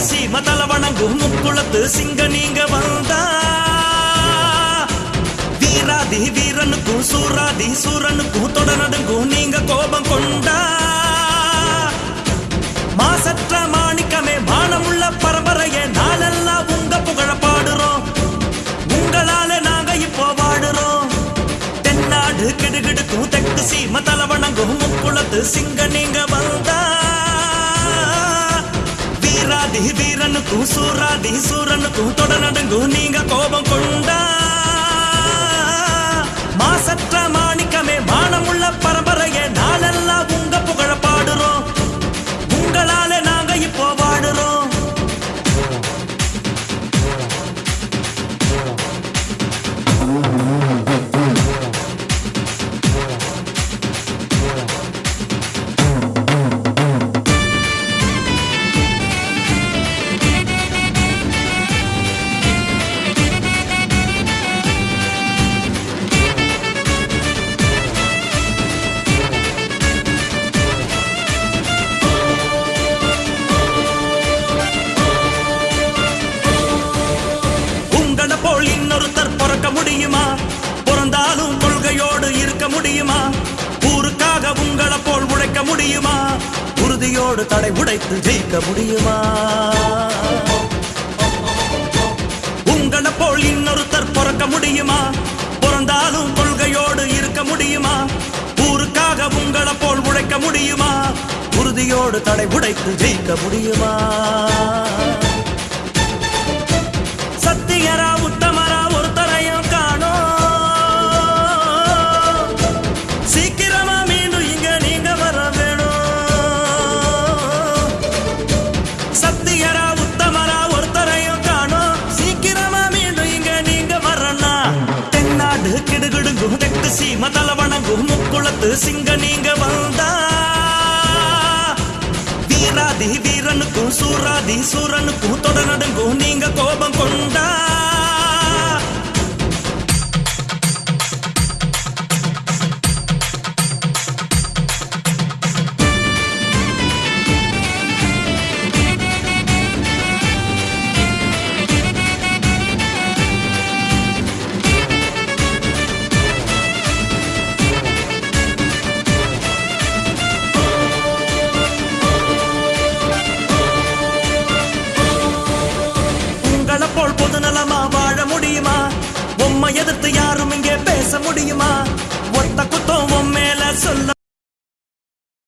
தென்னாடு கிடுகிடுங்கும் தெற்கு சீம முக்குளத்து சிங்க நீங்க வந்தா. வீராதி வீரனுக்கும் சூராதி சூரனுக்கும் தொடரடுங்கும் நீங்க கோபம் கொண்டா. மாசற்ற மாணிக்கமே மானமுள்ள பரம்பரையே நாளெல்லாம் உங்க புகழ பாடுறோம். உங்களால நாங்க இப்போ வாடுறோம். தென்னாடு கிடுகிடுக்கும் தெற்கு சீம தல வணங்கும் முக்குளத்து சிங்க நீங்க வந்தா. வீராதி வீரனுக்கும் சூராதி சூரனுக்கும் தொடநடுங்கும் நீங்க கோபம் கொள்ள முடியுமா? பிறந்தாலும் கொள்கையோடு இருக்க முடியுமா? ஊருக்காக உங்களை போல் உழைக்க முடியுமா? உறுதியோடு தடை உடைத்து ஜெயிக்க முடியுமா? உங்களை போல் இன்னொருத்தர் பிறக்க முடியுமா? பிறந்தாலும் கொள்கையோடு இருக்க முடியுமா? ஊருக்காக உங்களை போல் உழைக்க முடியுமா? உறுதியோடு தடை உடைத்து ஜெயிக்க முடியுமா? முக்குளத்து சிங்க நீங்க வந்தா. வீராதி வீரனுக்கும் சூராதி சூரனுக்கும் தொடநடுங்கும் நீங்க கோபம் கொண்டா. எதிர்த்து யாரும் இங்கே பேச முடியுமா? ஒத்த குத்தம் உன் மேல சொல்ல